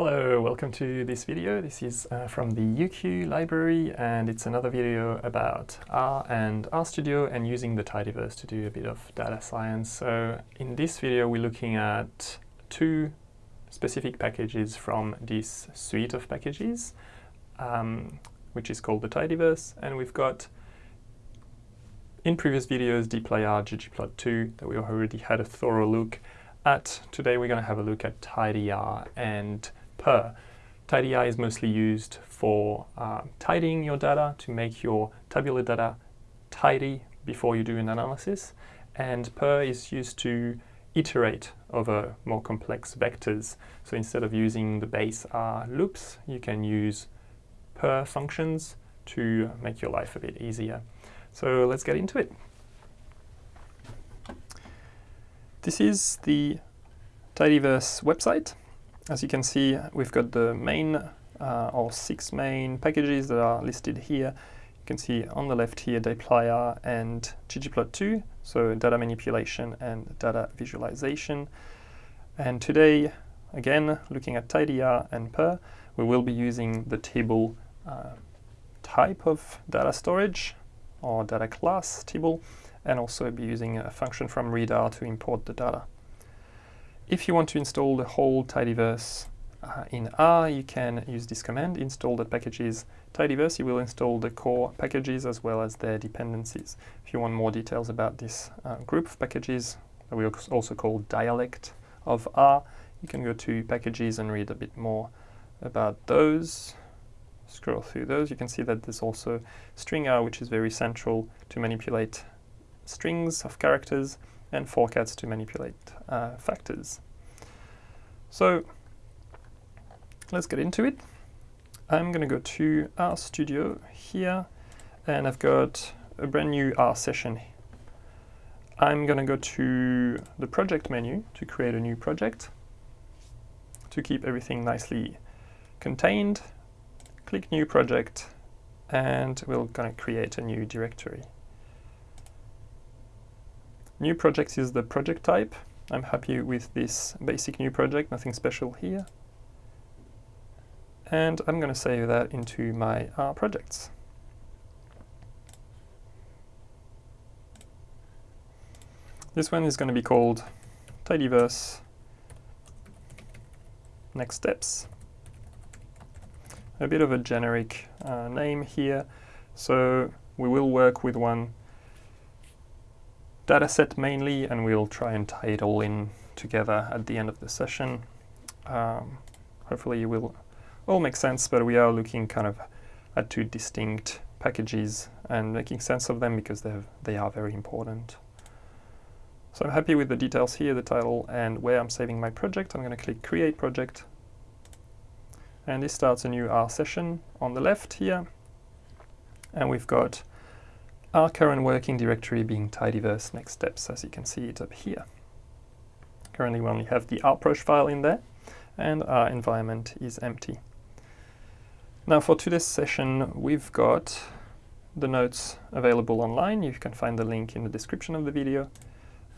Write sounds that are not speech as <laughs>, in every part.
Hello, welcome to this video. This is uh, from the UQ library and it's another video about R and RStudio and using the tidyverse to do a bit of data science. So in this video we're looking at two specific packages from this suite of packages um, which is called the tidyverse and we've got in previous videos dplyr, ggplot2 that we already had a thorough look at. Today we're going to have a look at tidyr and purrr. TidyR is mostly used for uh, tidying your data to make your tabular data tidy before you do an analysis. And purrr is used to iterate over more complex vectors. So instead of using the base R loops, you can use purrr functions to make your life a bit easier. So let's get into it. This is the Tidyverse website. As you can see, we've got the main uh, or six main packages that are listed here. You can see on the left here dplyr and ggplot2, so data manipulation and data visualization. And today, again, looking at tidyr and purrr, we will be using the table uh, type of data storage or data class table, and also be using a function from readr to import the data. If you want to install the whole tidyverse uh, in R, you can use this command, install the packages tidyverse. You will install the core packages as well as their dependencies. If you want more details about this uh, group of packages, that we also call dialect of R, you can go to packages and read a bit more about those. Scroll through those, you can see that there's also stringr, which is very central to manipulate strings of characters and forcats to manipulate uh, factors. So let's get into it. I'm going to go to RStudio here and I've got a brand new R session. I'm going to go to the project menu to create a new project. To keep everything nicely contained, click new project and we're going to create a new directory. New projects is the project type. I'm happy with this basic new project, nothing special here. And I'm going to save that into my R projects. This one is going to be called Tidyverse Next Steps. A bit of a generic uh, name here. So we will work with one dataset mainly, and we'll try and tie it all in together at the end of the session. Um, hopefully it will all make sense, but we are looking kind of at two distinct packages and making sense of them because they are very important. So I'm happy with the details here, the title, and where I'm saving my project. I'm going to click Create Project. And this starts a new R session on the left here. And we've got our current working directory being tidyverse next steps, as you can see it up here. Currently we only have the rproj file in there, and our environment is empty. Now for today's session, we've got the notes available online. You can find the link in the description of the video.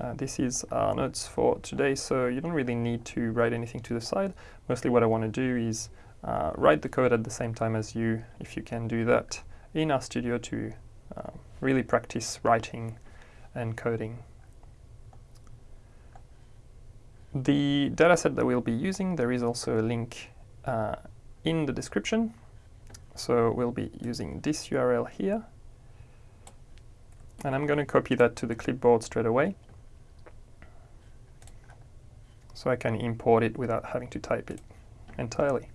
Uh, this is our notes for today, so you don't really need to write anything to the side. Mostly what I want to do is uh, write the code at the same time as you, if you can do that in RStudio to um, really practice writing and coding. The dataset that we'll be using, there is also a link uh, in the description. So we'll be using this URL here. And I'm going to copy that to the clipboard straight away. So I can import it without having to type it entirely.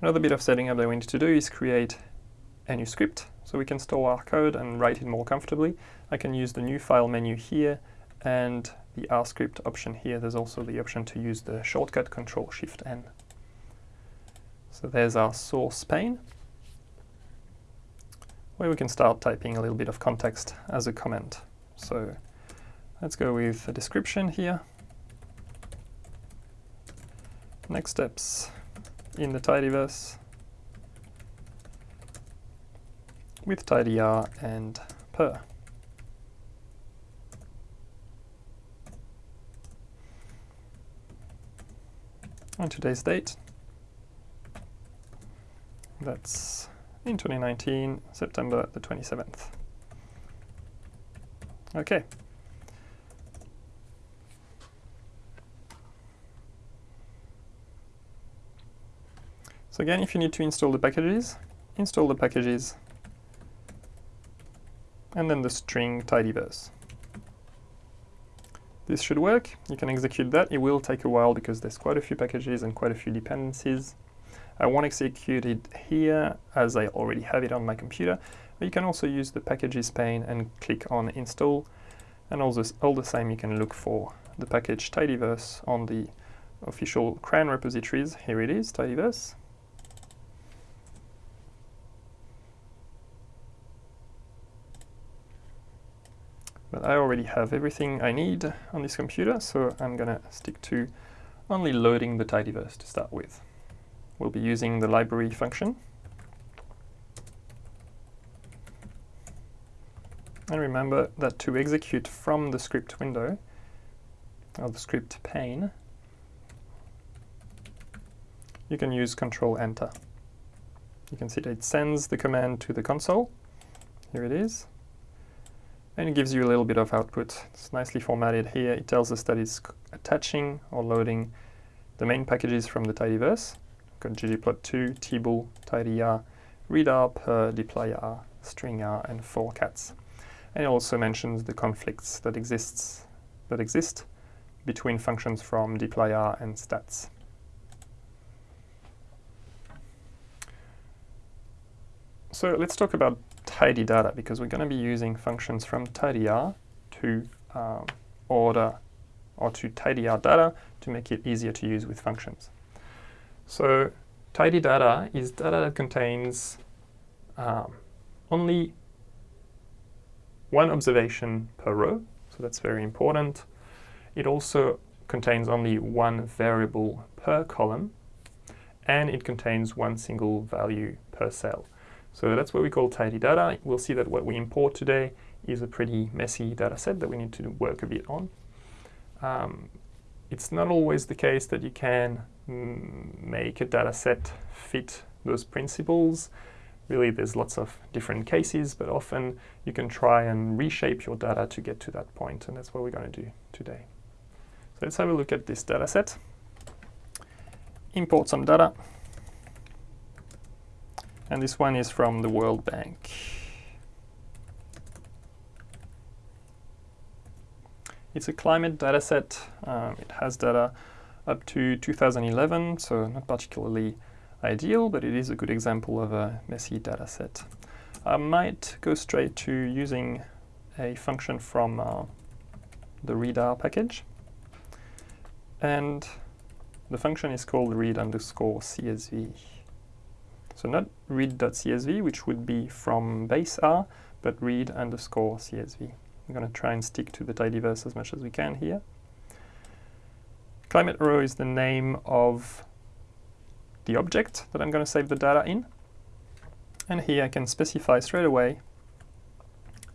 Another bit of setting up that we need to do is create a new script so we can store our code and write it more comfortably. I can use the new file menu here and the R script option here. There's also the option to use the shortcut Control Shift N. So there's our source pane where we can start typing a little bit of context as a comment. So let's go with a description here. Next steps in the tidyverse. With tidyr and purrr. on today's date. That's in 2019, September the 27th. Okay. So again, if you need to install the packages, install the packages and then the string tidyverse. This should work. You can execute that. It will take a while because there's quite a few packages and quite a few dependencies. I won't execute it here as I already have it on my computer, but you can also use the packages pane and click on install. And all, this, all the same, you can look for the package tidyverse on the official CRAN repositories. Here it is, tidyverse. But I already have everything I need on this computer, so I'm going to stick to only loading the tidyverse to start with. We'll be using the library function. And remember that to execute from the script window, or the script pane, you can use Control Enter. You can see that it sends the command to the console. Here it is. And it gives you a little bit of output. It's nicely formatted here. It tells us that it's attaching or loading the main packages from the tidyverse. We've got ggplot2, tibble, tidyr, readr, purrr, dplyr, stringr, and forcats. And it also mentions the conflicts that exists that exist between functions from dplyr and stats. So let's talk about tidy data because we're going to be using functions from tidyr to um, order or to tidy our data to make it easier to use with functions. So tidy data is data that contains um, only one observation per row, so that's very important. It also contains only one variable per column, and it contains one single value per cell. So that's what we call tidy data. We'll see that what we import today is a pretty messy data set that we need to work a bit on. Um, it's not always the case that you can mm, make a data set fit those principles. Really, there's lots of different cases, but often you can try and reshape your data to get to that point, and that's what we're going to do today. So let's have a look at this data set. Import some data. And this one is from the World Bank. It's a climate dataset. Um, it has data up to 2011, so not particularly ideal, but it is a good example of a messy dataset. I might go straight to using a function from uh, the readr package. And the function is called read underscore CSV. So not read.csv, which would be from base R, but read underscore CSV. I'm going to try and stick to the tidyverse as much as we can here. Climate raw is the name of the object that I'm going to save the data in. And here I can specify straight away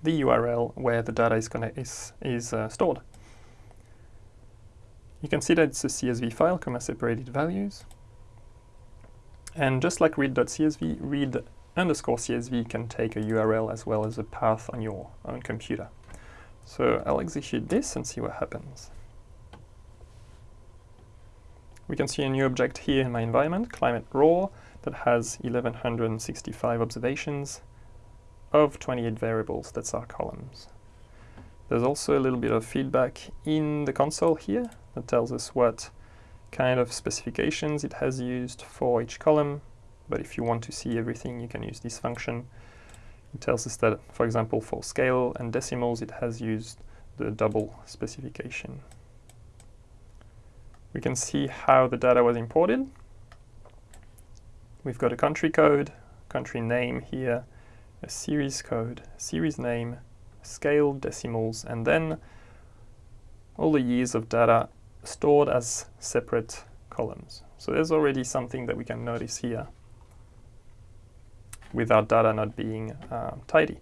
the URL where the data is, is, is uh, stored. You can see that it's a CSV file, comma separated values. And just like read.csv, read underscore CSV can take a URL as well as a path on your own computer. So I'll execute this and see what happens. We can see a new object here in my environment, climate raw, that has 1165 observations of 28 variables, that's our columns. There's also a little bit of feedback in the console here that tells us what kind of specifications it has used for each column, but if you want to see everything, you can use this function. It tells us that, for example, for scale and decimals, it has used the double specification. We can see how the data was imported. We've got a country code, country name here, a series code, series name, scale, decimals, and then all the years of data stored as separate columns. So there's already something that we can notice here with our data not being uh, tidy.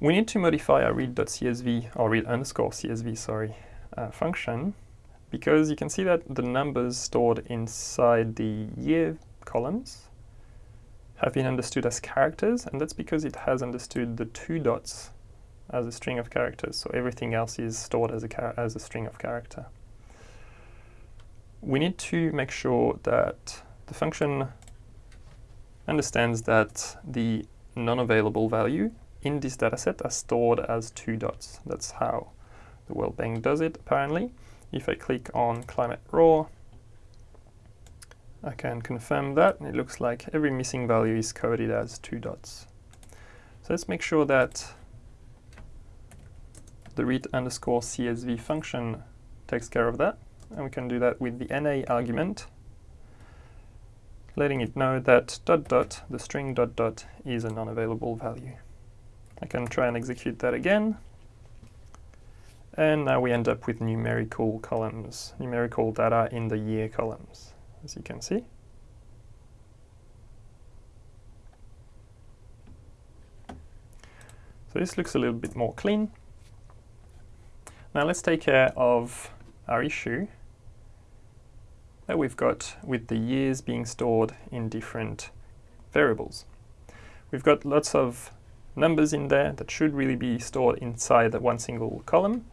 We need to modify our read.csv or read underscore CSV, sorry, uh, function because you can see that the numbers stored inside the year columns have been understood as characters, and that's because it has understood the two dots as a string of characters, so everything else is stored as a, as a string of character. We need to make sure that the function understands that the non-available value in this dataset are stored as two dots. That's how the World Bank does it, apparently. If I click on climate raw, I can confirm that. and It looks like every missing value is coded as two dots. So let's make sure that the read underscore CSV function takes care of that. And we can do that with the NA argument, letting it know that dot dot, the string dot dot, is a non-available value. I can try and execute that again. And now we end up with numerical columns, numerical data in the year columns, as you can see. So this looks a little bit more clean. Now let's take care of our issue that we've got with the years being stored in different variables. We've got lots of numbers in there that should really be stored inside that one single column,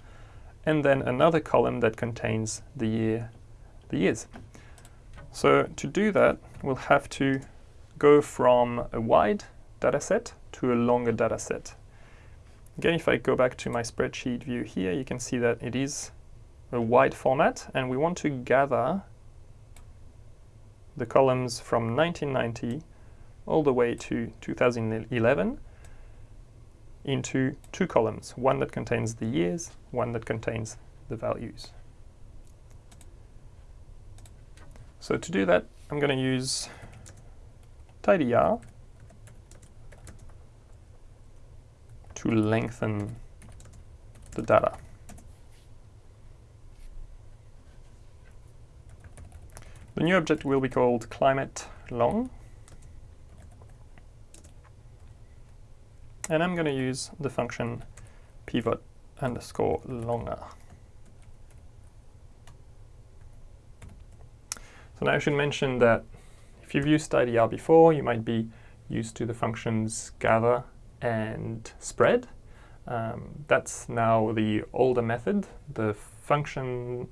and then another column that contains the year, the years. So to do that, we'll have to go from a wide data set to a longer data set. Again, if I go back to my spreadsheet view here, you can see that it is a wide format, and we want to gather the columns from 1990 all the way to 2011 into two columns, one that contains the years, one that contains the values. So to do that, I'm going to use tidyr to lengthen the data. The new object will be called climate long. And I'm going to use the function pivot underscore longer. So now I should mention that if you've used tidyr before, you might be used to the functions gather and spread. Um, that's now the older method. The function,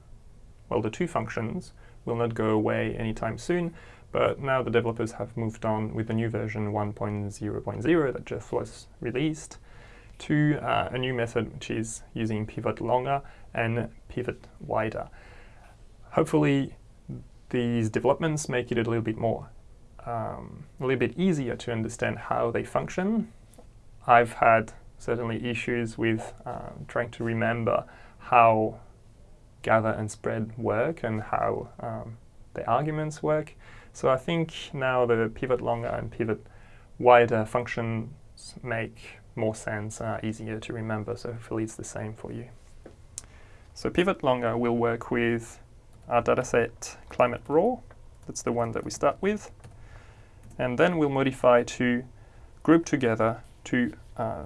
well, the two functions will not go away anytime soon, but now the developers have moved on with the new version 1.0.0 that just was released to uh, a new method which is using pivot longer and pivot wider. Hopefully these developments make it a little bit more, um, a little bit easier to understand how they function. I've had certainly issues with uh, trying to remember how gather and spread work and how um, the arguments work. So I think now the pivot longer and pivot wider functions make more sense, uh, easier to remember, so hopefully it's the same for you. So pivot longer will work with our dataset climate raw, that's the one that we start with, and then we'll modify to group together to, uh,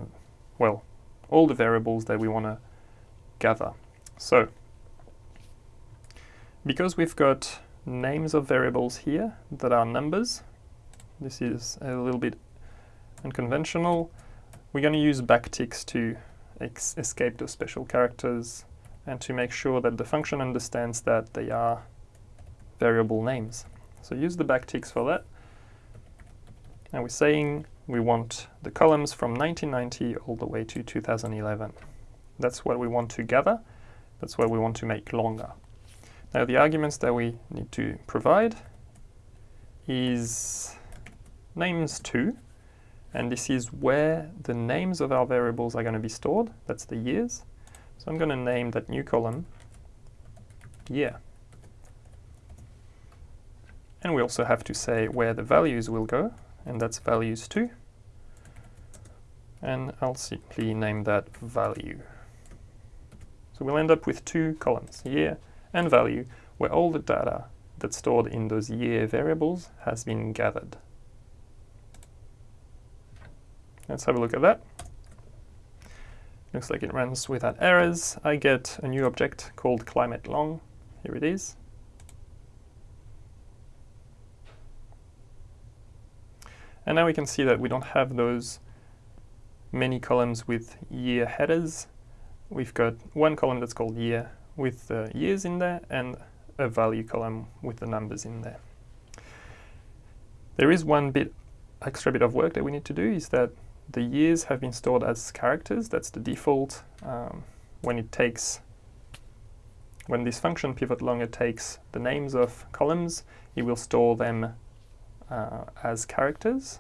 well, all the variables that we want to gather. So because we've got names of variables here that are numbers, this is a little bit unconventional, we're going to use backticks to escape those special characters and to make sure that the function understands that they are variable names. So use the backticks for that. And we're saying we want the columns from 1990 all the way to 2011. That's what we want to gather. That's what we want to make longer. Now the arguments that we need to provide is names_to, and this is where the names of our variables are going to be stored. That's the years. So I'm going to name that new column year. And we also have to say where the values will go, and that's values_to. And I'll simply name that value. So we'll end up with two columns, year and value, where all the data that's stored in those year variables has been gathered. Let's have a look at that. Looks like it runs without errors. I get a new object called climate long, Here it is. And now we can see that we don't have those many columns with year headers. We've got one column that's called year with the years in there and a value column with the numbers in there. There is one bit extra bit of work that we need to do is that the years have been stored as characters. That's the default. Um, when it takes, when this function pivot longer takes the names of columns, it will store them uh, as characters.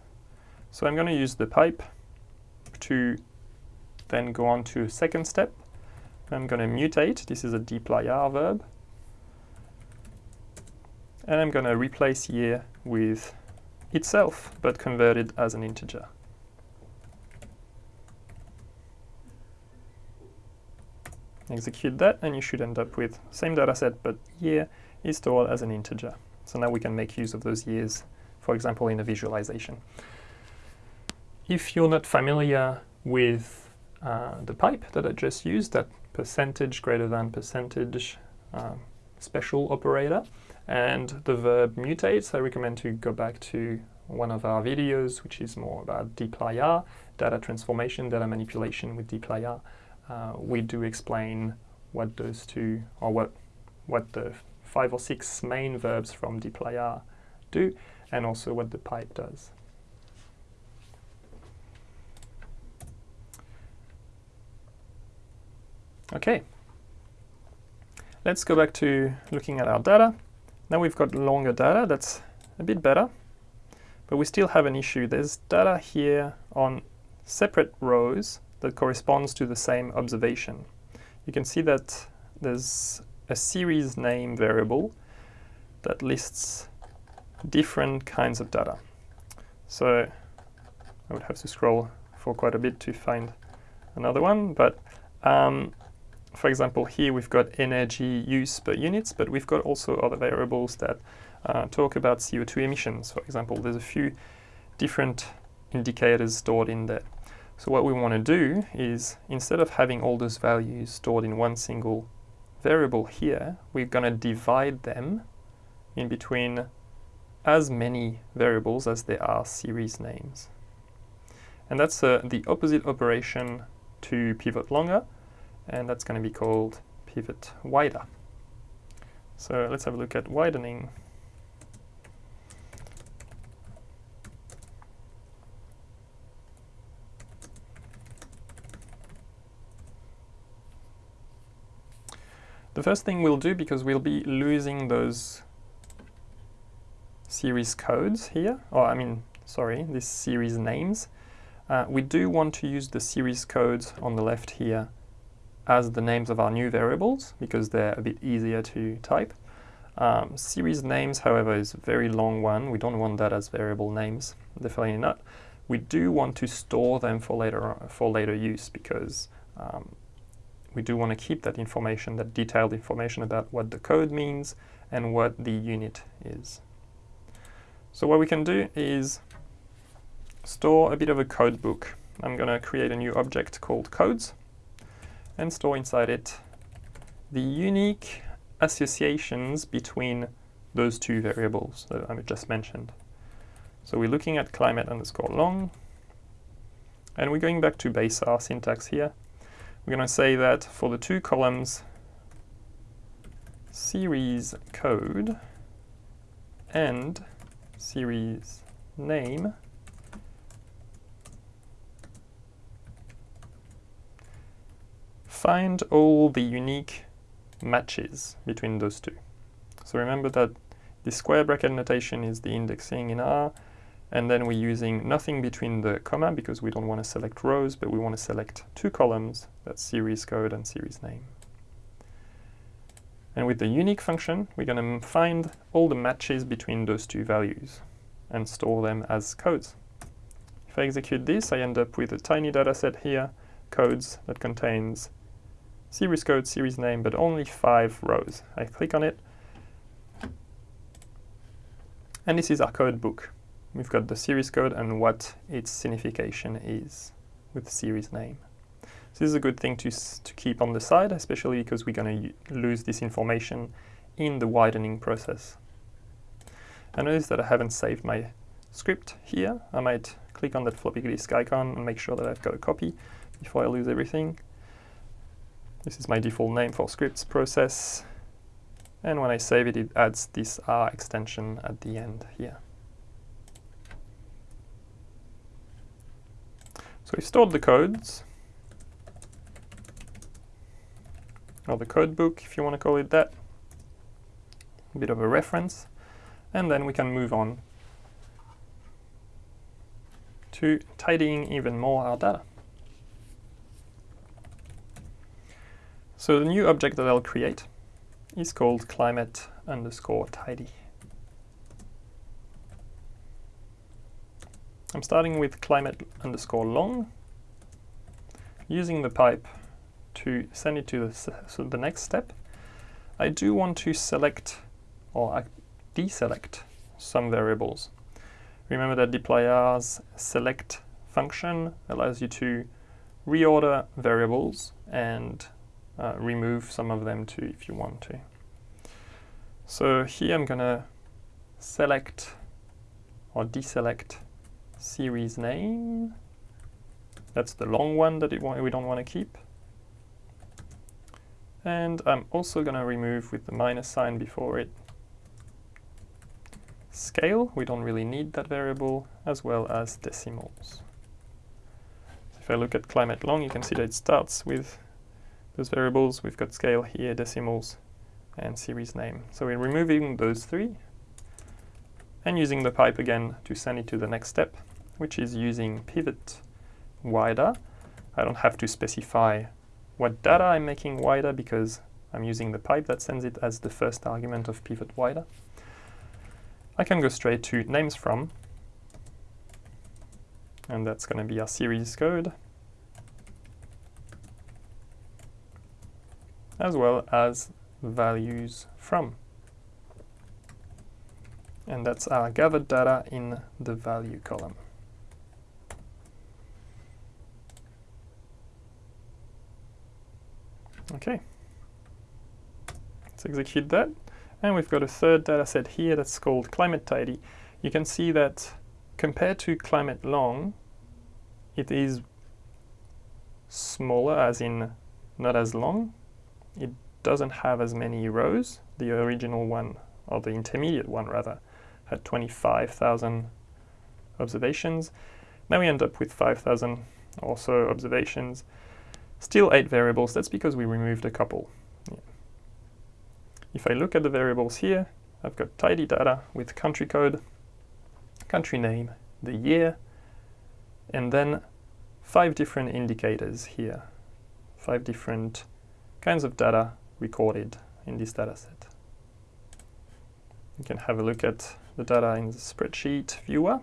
So I'm going to use the pipe to then go on to a second step. I'm going to mutate. This is a dplyr verb. And I'm going to replace year with itself, but converted as an integer. Execute that, and you should end up with same data set, but year is stored as an integer. So now we can make use of those years, for example, in a visualization. If you're not familiar with uh, the pipe that I just used, that percentage greater than percentage uh, special operator, and the verb mutates, I recommend to go back to one of our videos, which is more about dplyr, data transformation, data manipulation with dplyr. Uh, we do explain what those two, or what, what the five or six main verbs from dplyr do, and also what the pipe does. Okay, let's go back to looking at our data. Now we've got longer data, that's a bit better, but we still have an issue. There's data here on separate rows that corresponds to the same observation. You can see that there's a series name variable that lists different kinds of data. So I would have to scroll for quite a bit to find another one, but um, for example, here we've got energy use per units, but we've got also other variables that uh, talk about CO2 emissions. For example, there's a few different indicators stored in there. So what we want to do is, instead of having all those values stored in one single variable here, we're going to divide them in between as many variables as there are series names. And that's uh, the opposite operation to pivot longer, and that's going to be called pivot wider. So let's have a look at widening. The first thing we'll do, because we'll be losing those series codes here, or I mean, sorry, these series names, uh, we do want to use the series codes on the left here as the names of our new variables because they're a bit easier to type. Um, series names, however, is a very long one. We don't want that as variable names, definitely not. We do want to store them for later for later use because um, we do want to keep that information, that detailed information about what the code means and what the unit is. So what we can do is store a bit of a code book. I'm going to create a new object called codes and store inside it the unique associations between those two variables that I just mentioned. So we're looking at climate underscore long, and we're going back to base R syntax here. We're going to say that for the two columns series code and series name, find all the unique matches between those two. So remember that the square bracket notation is the indexing in R, and then we're using nothing between the comma because we don't want to select rows, but we want to select two columns, that's series code and series name. And with the unique function, we're going to find all the matches between those two values and store them as codes. If I execute this, I end up with a tiny data set here, codes that contains series code, series name, but only five rows. I click on it, and this is our code book. We've got the series code and what its signification is with series name. So this is a good thing to, to keep on the side, especially because we're going to lose this information in the widening process. I notice that I haven't saved my script here. I might click on that floppy disk icon and make sure that I've got a copy before I lose everything. This is my default name for scripts process. And when I save it, it adds this R extension at the end here. So we've stored the codes, or the code book, if you want to call it that. A bit of a reference. And then we can move on to tidying even more our data. So the new object that I'll create is called climate underscore tidy. I'm starting with climate underscore long, using the pipe to send it to the, so the next step. I do want to select or deselect some variables. Remember that dplyr's select function allows you to reorder variables and uh, remove some of them too if you want to. So here I'm going to select or deselect series name. That's the long one that we don't want to keep. And I'm also going to remove with the minus sign before it scale, we don't really need that variable, as well as decimals. If I look at climate long, you can see that it starts with those variables. We've got scale here, decimals, and series name. So we're removing those three and using the pipe again to send it to the next step, which is using pivot wider. I don't have to specify what data I'm making wider because I'm using the pipe that sends it as the first argument of pivot wider. I can go straight to names from, and that's going to be our series code, as well as values from. And that's our gathered data in the value column. Okay, let's execute that. And we've got a third data set here that's called climate tidy. You can see that compared to climate long, it is smaller, as in not as long. It doesn't have as many rows. The original one, or the intermediate one rather, had 25,000 observations. Now we end up with 5,000 or so observations. Still eight variables, that's because we removed a couple. If I look at the variables here, I've got tidy data with country code, country name, the year, and then five different indicators here, five different kinds of data recorded in this data set. You can have a look at the data in the spreadsheet viewer,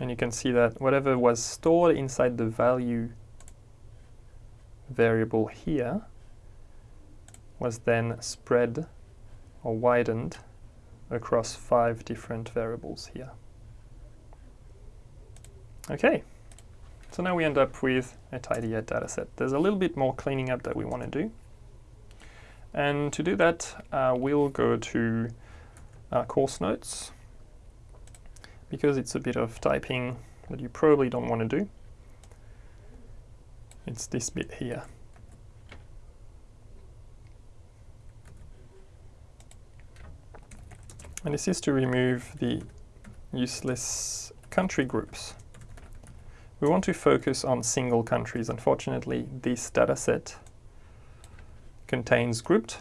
and you can see that whatever was stored inside the value variable here was then spread or widened across five different variables here. Okay, so now we end up with a tidier dataset. There's a little bit more cleaning up that we want to do. And to do that, uh, we'll go to our course notes because it's a bit of typing that you probably don't want to do. It's this bit here. And this is to remove the useless country groups. We want to focus on single countries. Unfortunately, this dataset contains grouped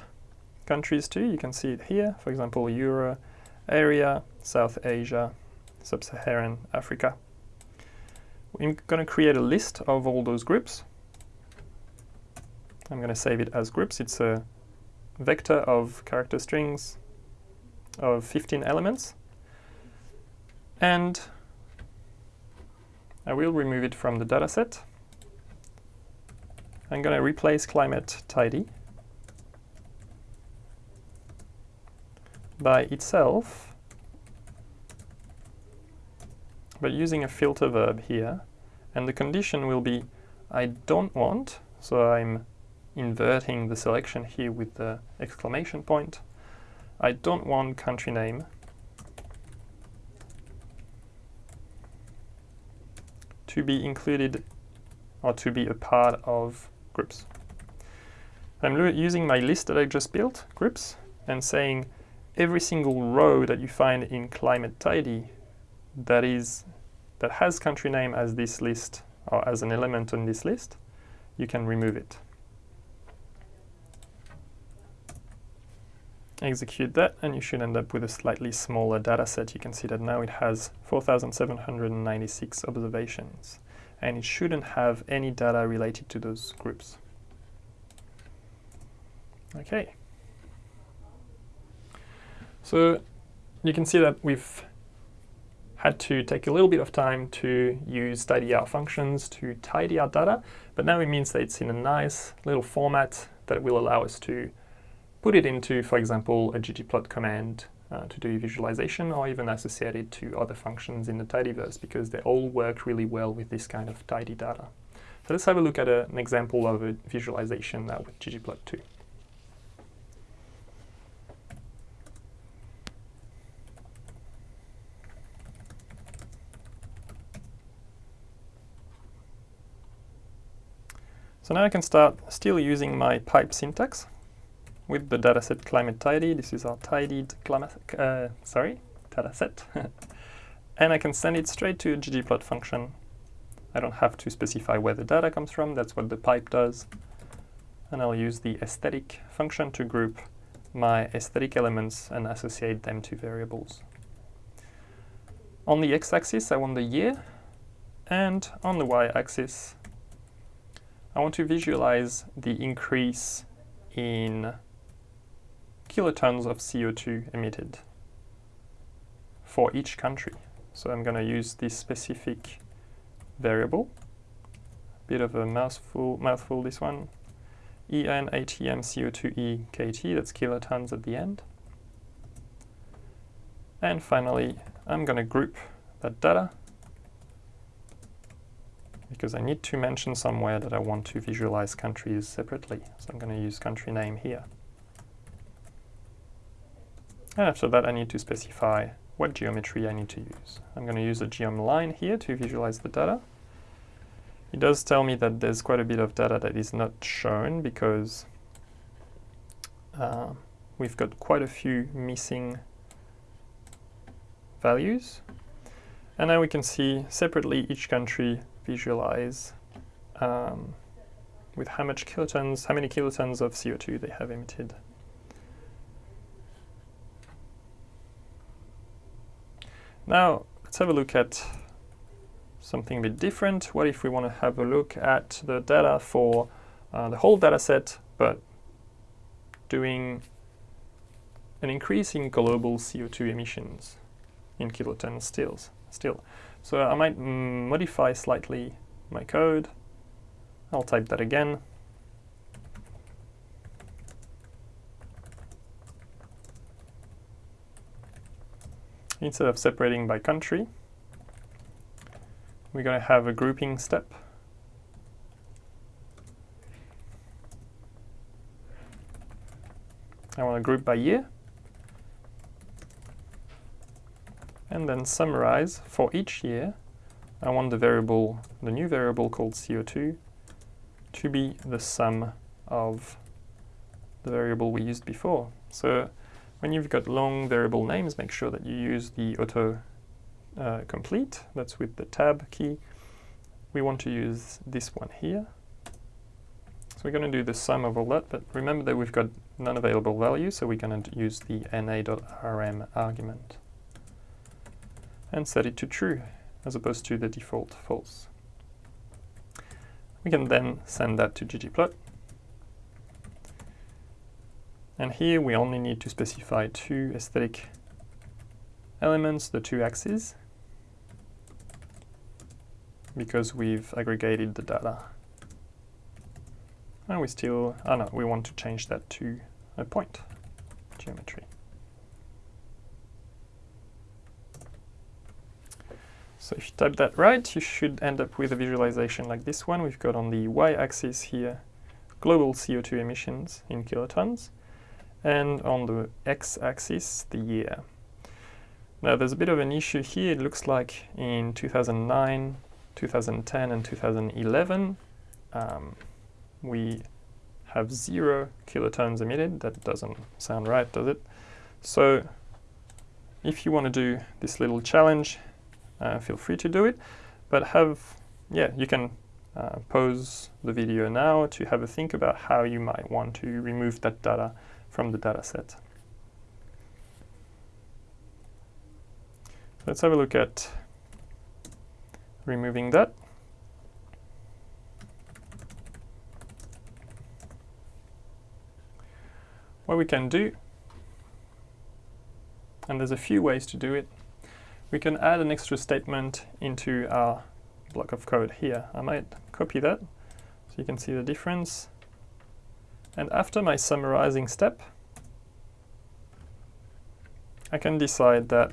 countries too. You can see it here, for example, Euro area, South Asia, Sub-Saharan Africa. I'm going to create a list of all those groups. I'm going to save it as groups. It's a vector of character strings of 15 elements. And I will remove it from the dataset. I'm going to replace climate tidy by itself, but using a filter verb here. And the condition will be I don't want, so I'm inverting the selection here with the exclamation point. I don't want country name. To be included or to be a part of groups. I'm using my list that I just built, groups, and saying every single row that you find in climate tidy that is that has country name as this list or as an element on this list, you can remove it. Execute that and you should end up with a slightly smaller data set. You can see that now it has 4,796 observations and it shouldn't have any data related to those groups. Okay. So you can see that we've had to take a little bit of time to use tidyr functions to tidy our data, but now it means that it's in a nice little format that will allow us to put it into, for example, a ggplot command uh, to do visualization or even associate it to other functions in the tidyverse because they all work really well with this kind of tidy data. So let's have a look at a, an example of a visualization now with ggplot2. So now I can start still using my pipe syntax with the dataset climate tidy. This is our tidied climate, uh, sorry, dataset. <laughs> and I can send it straight to a ggplot function. I don't have to specify where the data comes from, that's what the pipe does. And I'll use the aesthetic function to group my aesthetic elements and associate them to variables. On the x-axis, I want the year, and on the y-axis, I want to visualize the increase in kilotons of CO2 emitted for each country. So I'm going to use this specific variable, bit of a mouthful, mouthful this one, EN ATM CO2E KT, that's kilotons at the end. And finally, I'm going to group that data because I need to mention somewhere that I want to visualize countries separately. So I'm going to use country name here. And after that, I need to specify what geometry I need to use. I'm going to use a geom line here to visualize the data. It does tell me that there's quite a bit of data that is not shown because uh, we've got quite a few missing values. And now we can see separately each country visualize um, with how much kilotons, how many kilotons of CO2 they have emitted. Now, let's have a look at something a bit different. What if we want to have a look at the data for uh, the whole data set, but doing an increase in global CO2 emissions in kilotons still. still. So I might modify slightly my code. I'll type that again. Instead of separating by country, we're going to have a grouping step. I want to group by year. and then summarize for each year. I want the variable, the new variable called CO2 to be the sum of the variable we used before. So when you've got long variable names, make sure that you use the auto uh, complete, that's with the tab key. We want to use this one here. So we're going to do the sum of all that, but remember that we've got non-available value, so we're going to use the na.rm argument and set it to true as opposed to the default false. We can then send that to ggplot. And here we only need to specify two aesthetic elements, the two axes, because we've aggregated the data. And we still, oh no, we want to change that to a point geometry. So if you type that right, you should end up with a visualization like this one. We've got on the y-axis here global CO2 emissions in kilotons, and on the x-axis, the year. Now there's a bit of an issue here. It looks like in 2009, 2010 and 2011 um, we have zero kilotons emitted. That doesn't sound right, does it? So if you want to do this little challenge, uh, feel free to do it, but have, yeah, you can uh, pause the video now to have a think about how you might want to remove that data from the data set. Let's have a look at removing that. What we can do, and there's a few ways to do it, we can add an extra statement into our block of code here. I might copy that so you can see the difference. And after my summarizing step, I can decide that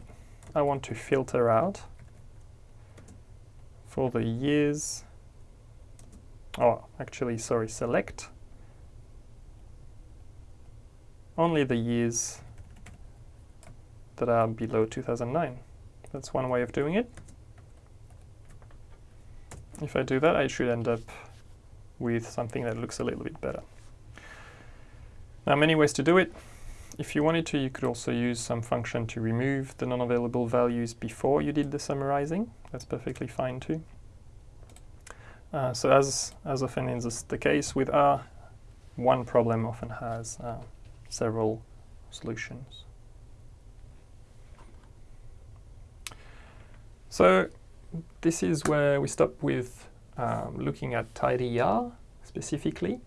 I want to filter out for the years, oh, actually, sorry, select only the years that are below 2009. That's one way of doing it. If I do that, I should end up with something that looks a little bit better. Now, many ways to do it. If you wanted to, you could also use some function to remove the non-available values before you did the summarizing. That's perfectly fine too. Uh, so as, as often is the case with R, one problem often has uh, several solutions. So this is where we stop with um, looking at tidyr specifically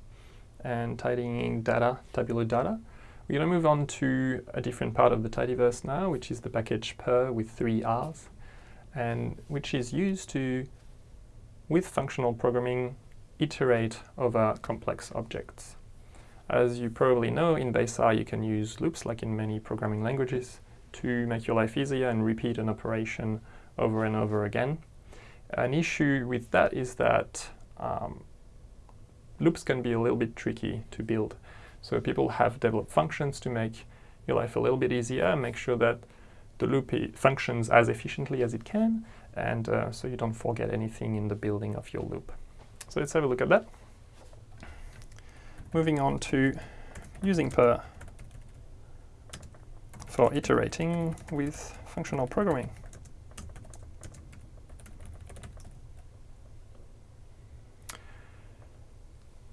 and tidying data, tabular data. We're going to move on to a different part of the tidyverse now, which is the package purrr with three R's, and which is used to, with functional programming, iterate over complex objects. As you probably know, in base R you can use loops like in many programming languages to make your life easier and repeat an operation over and over again. An issue with that is that um, loops can be a little bit tricky to build. So people have developed functions to make your life a little bit easier, make sure that the loop functions as efficiently as it can, and uh, so you don't forget anything in the building of your loop. So let's have a look at that. Moving on to using purrr for iterating with functional programming.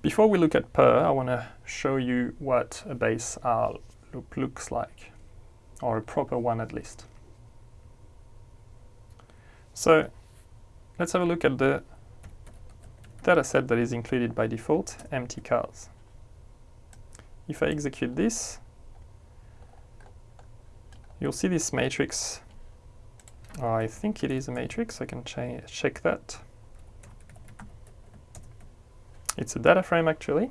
Before we look at purrr, I want to show you what a base R loop looks like, or a proper one at least. So let's have a look at the dataset that is included by default, mtcars. If I execute this, you'll see this matrix. I think it is a matrix, I can check that. It's a data frame actually.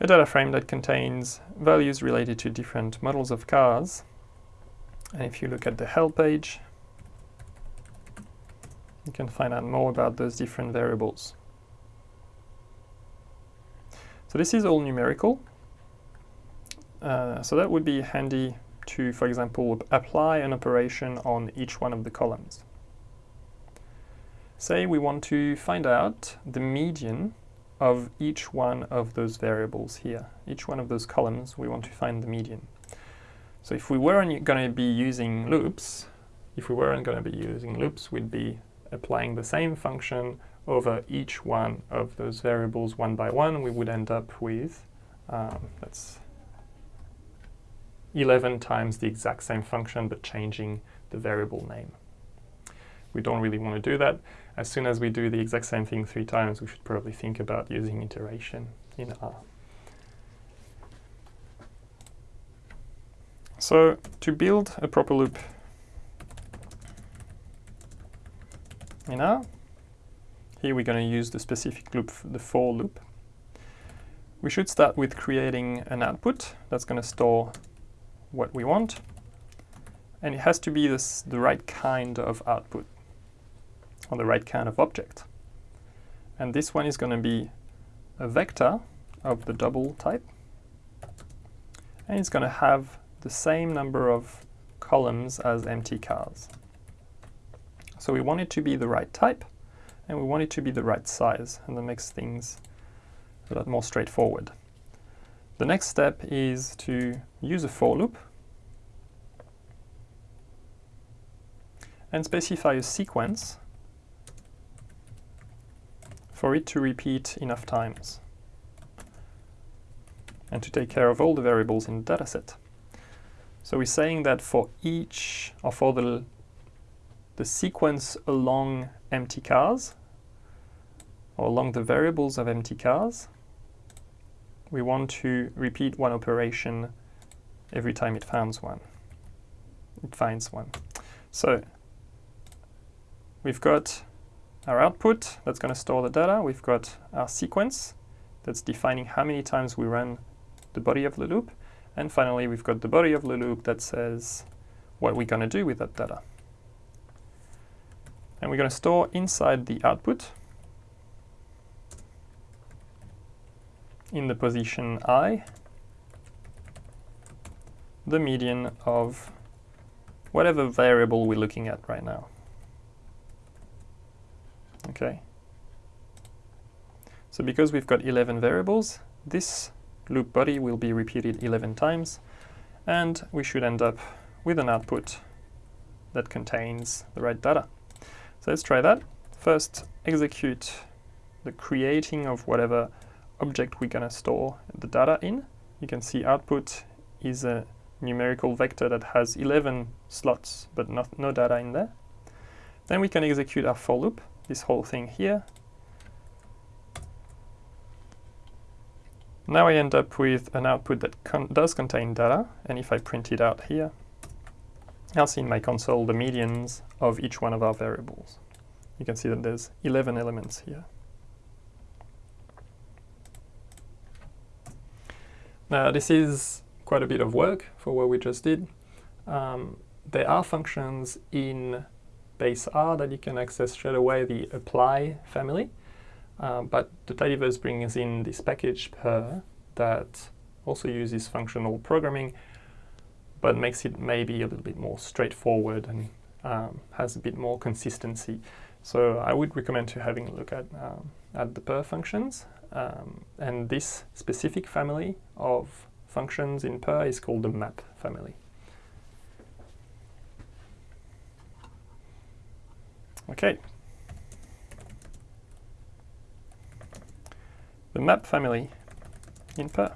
A data frame that contains values related to different models of cars. And if you look at the help page, you can find out more about those different variables. So this is all numerical. Uh, so that would be handy to, for example, apply an operation on each one of the columns. Say we want to find out the median of each one of those variables here. Each one of those columns, we want to find the median. So if we weren't going to be using loops, if we weren't going to be using loops, we'd be applying the same function over each one of those variables one by one, we would end up with, um, that's 11 times the exact same function, but changing the variable name. We don't really want to do that. As soon as we do the exact same thing three times, we should probably think about using iteration in R. So to build a proper loop in R, here we're going to use the specific loop, the for loop. We should start with creating an output that's going to store what we want. And it has to be this, the right kind of output, or the right kind of object. And this one is going to be a vector of the double type, and it's going to have the same number of columns as mtcars. So we want it to be the right type, and we want it to be the right size, and that makes things a lot more straightforward. The next step is to use a for loop and specify a sequence for it to repeat enough times and to take care of all the variables in the dataset. So we're saying that for each, or for the, the sequence along mtcars, or along the variables of mtcars, we want to repeat one operation every time it finds one. It finds one. So we've got our output that's going to store the data. We've got our sequence that's defining how many times we run the body of the loop. And finally, we've got the body of the loop that says what we're going to do with that data. And we're going to store inside the output in the position i the median of whatever variable we're looking at right now. Okay. So because we've got 11 variables, this loop body will be repeated 11 times, and we should end up with an output that contains the right data. So let's try that. First, execute the creating of whatever object we're going to store the data in. You can see output is a numerical vector that has 11 slots, but not, no data in there. Then we can execute our for loop, this whole thing here. Now I end up with an output that con does contain data, and if I print it out here, I'll see in my console the medians of each one of our variables. You can see that there's 11 elements here. Now this is quite a bit of work for what we just did. Um, there are functions in that you can access straight away, the apply family. Uh, but the tidyverse brings in this package purrr that also uses functional programming, but makes it maybe a little bit more straightforward and um, has a bit more consistency. So I would recommend to having a look at, um, at the purrr functions. Um, and this specific family of functions in purrr is called the map family. Okay. The map family in purrr.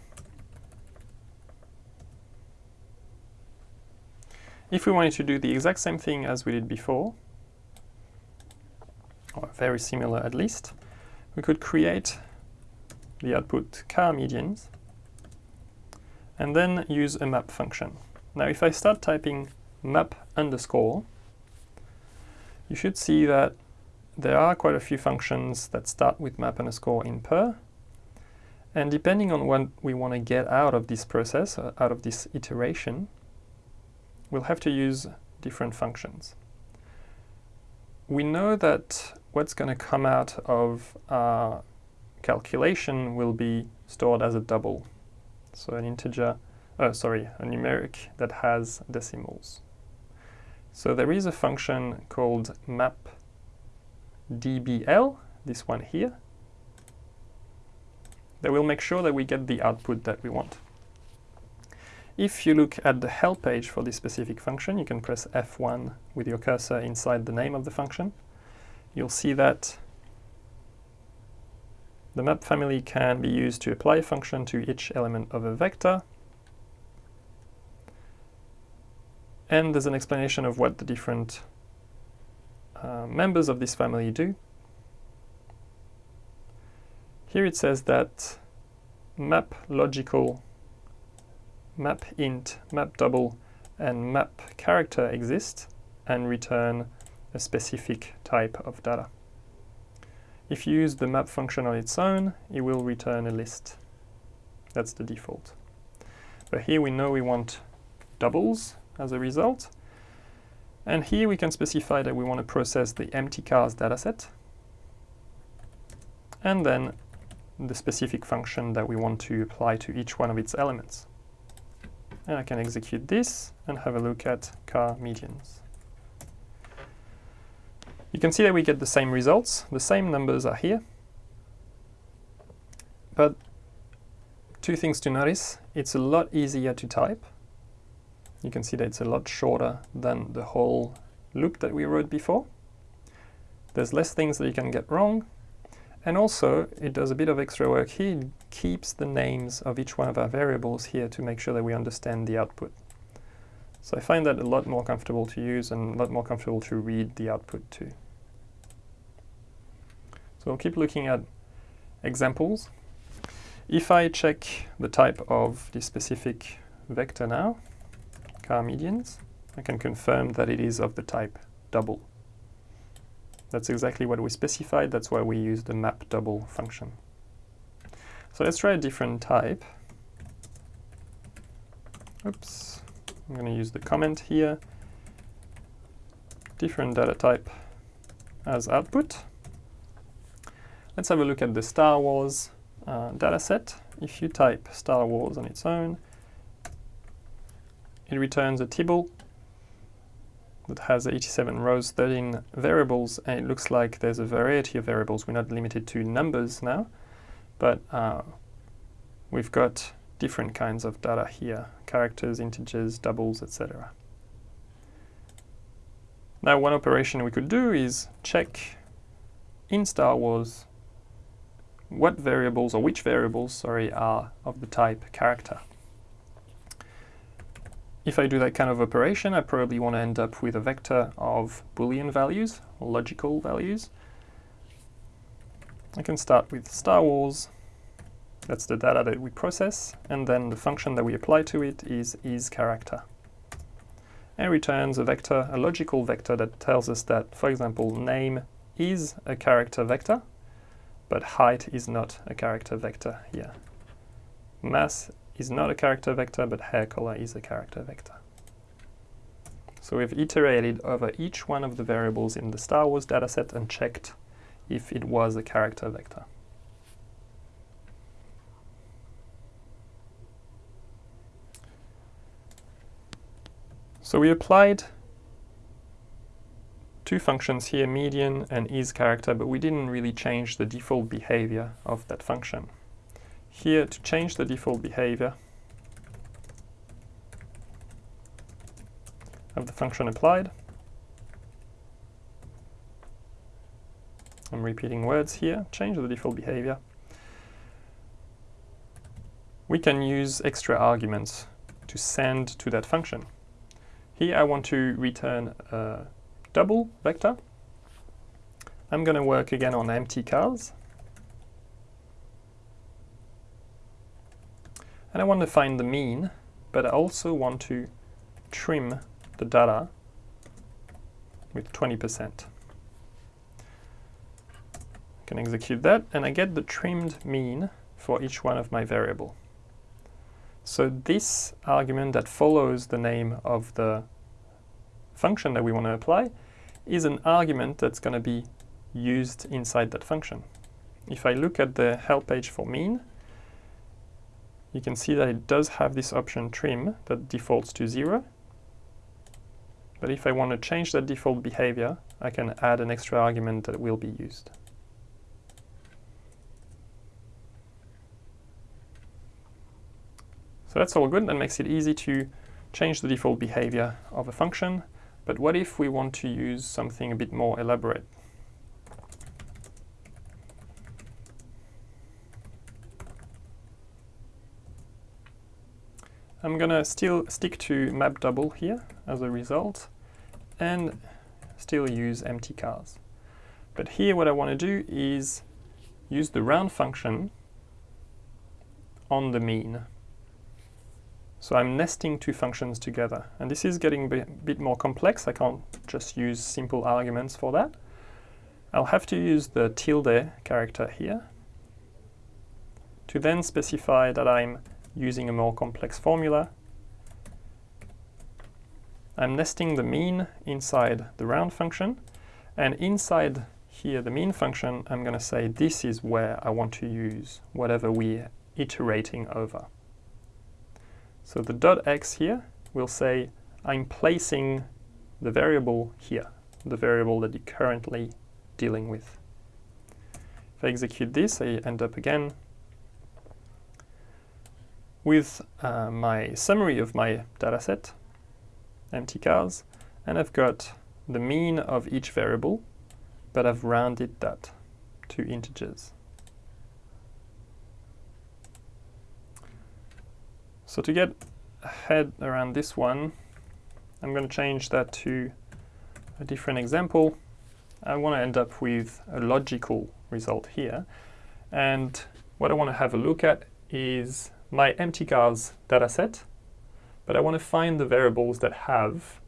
If we wanted to do the exact same thing as we did before, or very similar at least, we could create the output car medians and then use a map function. Now if I start typing map underscore, you should see that there are quite a few functions that start with map underscore in purrr. And depending on what we want to get out of this process, uh, out of this iteration, we'll have to use different functions. We know that what's going to come out of our calculation will be stored as a double. So an integer, uh, sorry, a numeric that has decimals. So there is a function called map dbl, this one here, that will make sure that we get the output that we want. If you look at the help page for this specific function, you can press F1 with your cursor inside the name of the function. You'll see that the map family can be used to apply a function to each element of a vector, And there's an explanation of what the different uh, members of this family do. Here it says that map logical, map int, map double, and map character exist and return a specific type of data. If you use the map function on its own, it will return a list. That's the default. But here we know we want doubles, as a result. And here we can specify that we want to process the mtcars dataset and then the specific function that we want to apply to each one of its elements. And I can execute this and have a look at car medians. You can see that we get the same results, the same numbers are here, but two things to notice, it's a lot easier to type. You can see that it's a lot shorter than the whole loop that we wrote before. There's less things that you can get wrong, and also, it does a bit of extra work here. It keeps the names of each one of our variables here to make sure that we understand the output. So I find that a lot more comfortable to use and a lot more comfortable to read the output too. So we'll keep looking at examples. If I check the type of the specific vector now, car medians, I can confirm that it is of the type double. That's exactly what we specified, that's why we use the map double function. So let's try a different type. Oops, I'm going to use the comment here. Different data type as output. Let's have a look at the Star Wars uh, dataset. If you type Star Wars on its own, it returns a tibble that has 87 rows, 13 variables, and it looks like there's a variety of variables. We're not limited to numbers now, but uh, we've got different kinds of data here, characters, integers, doubles, etc. Now one operation we could do is check in Star Wars what variables, or which variables, sorry, are of the type character. If I do that kind of operation, I probably want to end up with a vector of Boolean values, logical values. I can start with Star Wars, that's the data that we process, and then the function that we apply to it is isCharacter. And returns a vector, a logical vector that tells us that, for example, name is a character vector, but height is not a character vector here. Mass is not a character vector, but hair color is a character vector. So we've iterated over each one of the variables in the Star Wars dataset and checked if it was a character vector. So we applied two functions here, median and isCharacter, but we didn't really change the default behavior of that function. Here, to change the default behavior of the function applied, I'm repeating words here, change the default behavior. We can use extra arguments to send to that function. Here I want to return a double vector. I'm going to work again on mtcars. And I want to find the mean, but I also want to trim the data with 20%. I can execute that, and I get the trimmed mean for each one of my variable. So this argument that follows the name of the function that we want to apply is an argument that's going to be used inside that function. If I look at the help page for mean, you can see that it does have this option trim that defaults to zero. But if I want to change that default behavior, I can add an extra argument that will be used. So that's all good. That makes it easy to change the default behavior of a function. But what if we want to use something a bit more elaborate? I'm gonna still stick to map double here as a result and still use mtcars. But here what I want to do is use the round function on the mean. So I'm nesting two functions together. And this is getting a bit more complex. I can't just use simple arguments for that. I'll have to use the tilde character here to then specify that I'm using a more complex formula. I'm nesting the mean inside the round function, and inside here the mean function, I'm going to say this is where I want to use whatever we're iterating over. So the dot x here will say I'm placing the variable here, the variable that you're currently dealing with. If I execute this, I end up again with uh, my summary of my dataset, mtcars, and I've got the mean of each variable, but I've rounded that to integers. So to get head around this one, I'm going to change that to a different example. I want to end up with a logical result here. And what I want to have a look at is my mtcars dataset, but I want to find the variables that have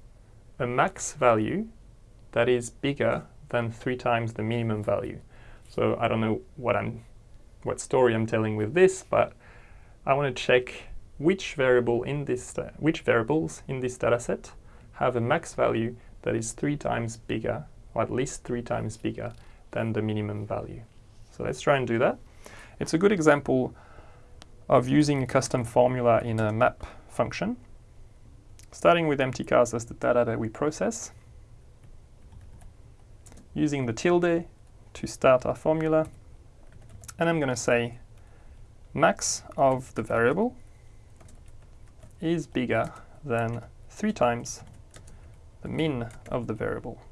a max value that is bigger than three times the minimum value. So I don't know what I'm, what story I'm telling with this, but I want to check which variable in this, which variables in this dataset have a max value that is three times bigger, or at least three times bigger than the minimum value. So let's try and do that. It's a good example of using a custom formula in a map function. Starting with mtcars as the data that we process, using the tilde to start our formula, and I'm going to say max of the variable is bigger than 3 times the min of the variable.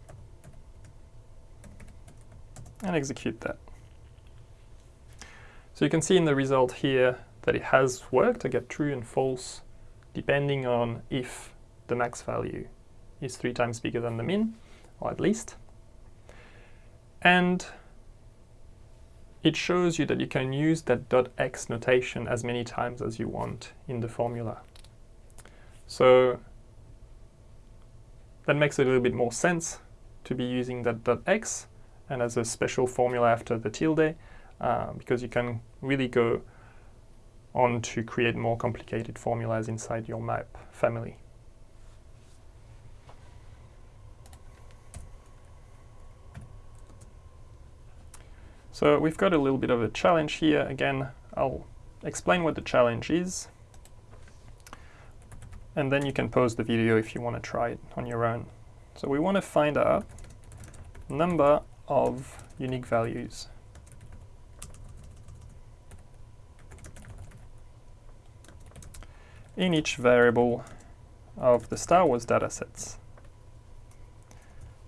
And execute that. So you can see in the result here that it has worked. I get true and false depending on if the max value is 3 times bigger than the min, or at least. And it shows you that you can use that dot .x notation as many times as you want in the formula. So that makes a little bit more sense to be using that dot .x and as a special formula after the tilde uh, because you can really go on to create more complicated formulas inside your map family. So we've got a little bit of a challenge here. Again, I'll explain what the challenge is. And then you can pause the video if you want to try it on your own. So we want to find out number of unique values. In each variable of the Star Wars datasets.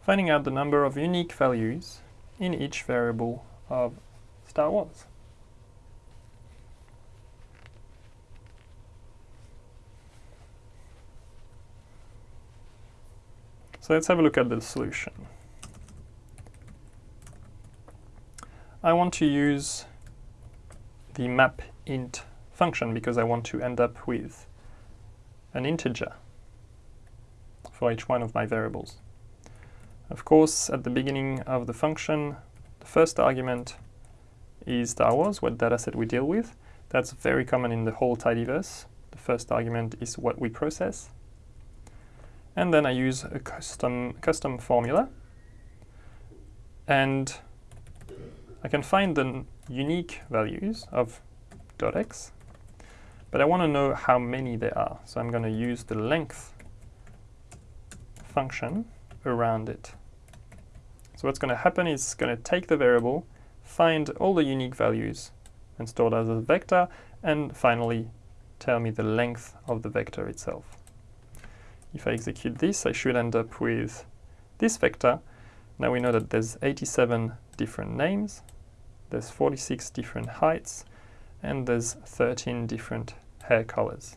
Finding out the number of unique values in each variable of Star Wars. So let's have a look at the solution. I want to use the map int function because I want to end up with an integer for each one of my variables. Of course, at the beginning of the function, the first argument is Star Wars, what dataset we deal with. That's very common in the whole tidyverse. The first argument is what we process. And then I use a custom, custom formula. And I can find the unique values of .x but I want to know how many there are. So I'm going to use the length function around it. So what's going to happen is it's going to take the variable, find all the unique values and store that as a vector, and finally tell me the length of the vector itself. If I execute this, I should end up with this vector. Now we know that there's 87 different names, there's 46 different heights, and there's 13 different hair colors.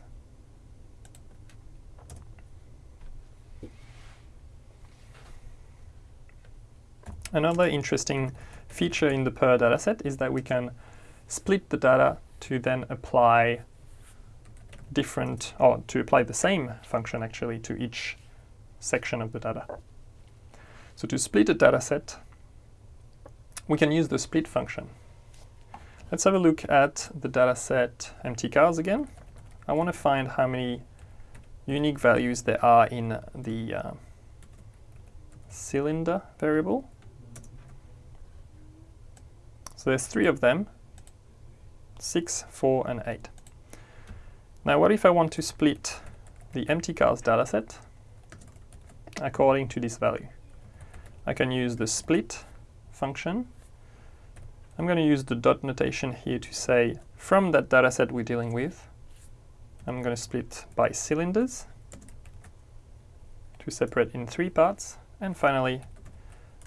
Another interesting feature in the purrr dataset is that we can split the data to then apply different, or to apply the same function actually to each section of the data. So to split a dataset, we can use the split function. Let's have a look at the dataset mtcars again. I want to find how many unique values there are in the uh, cylinder variable. So there's three of them, 6, 4 and 8. Now what if I want to split the mtcars dataset according to this value? I can use the split function. I'm going to use the dot notation here to say from that dataset we're dealing with, I'm going to split by cylinders to separate in three parts and finally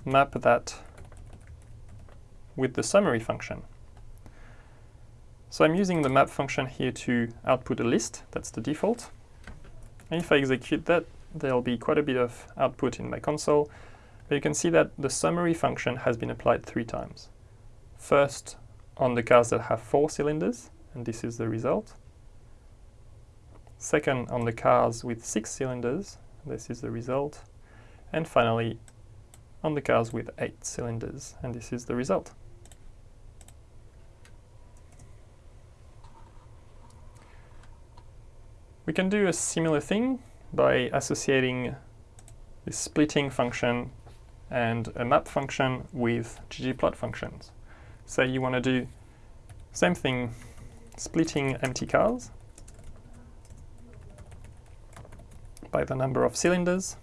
map that with the summary function. So I'm using the map function here to output a list, that's the default. And if I execute that, there'll be quite a bit of output in my console, but you can see that the summary function has been applied three times. First on the cars that have four cylinders, and this is the result. Second on the cars with six cylinders, this is the result. And finally on the cars with eight cylinders, and this is the result. We can do a similar thing by associating the splitting function and a map function with ggplot functions. Say you want to do same thing, splitting mtcars by the number of cylinders,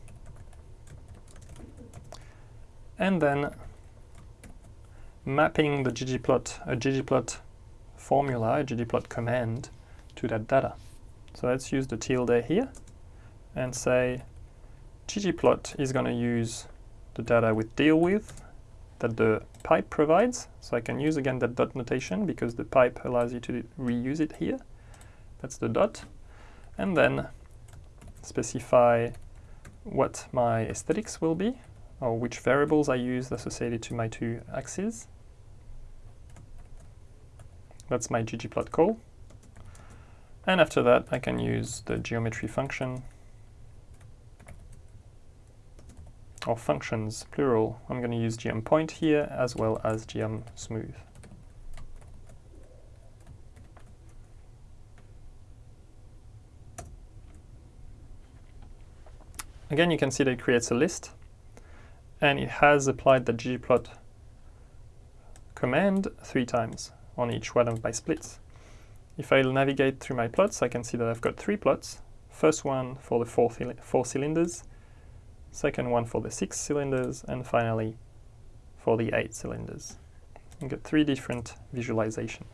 and then mapping the ggplot, a ggplot formula, a ggplot command to that data. So let's use the tilde here and say ggplot is going to use the data with deal with that the pipe provides. So I can use again that dot notation because the pipe allows you to reuse it here. That's the dot. And then specify what my aesthetics will be or which variables I use associated to my two axes. That's my ggplot call. And after that, I can use the geometry function or functions, plural. I'm going to use geom_point here as well as geom_smooth. Again, you can see that it creates a list and it has applied the ggplot command three times on each one of my splits. If I navigate through my plots, I can see that I've got three plots. First one for the four, four cylinders, second one for the six cylinders, and finally for the eight cylinders. You get three different visualizations.